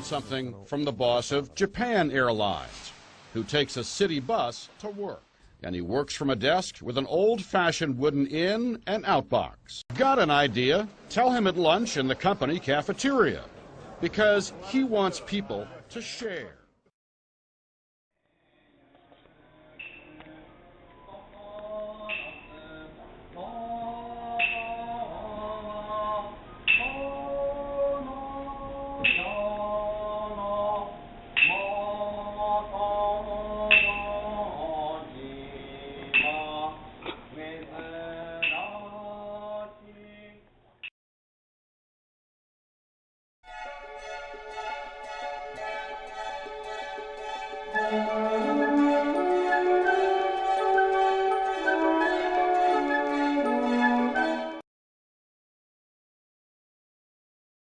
learn something from the boss of Japan Airlines, who takes a city bus to work. And he works from a desk with an old-fashioned wooden in and out box. Got an idea? Tell him at lunch in the company cafeteria, because he wants people to share. Música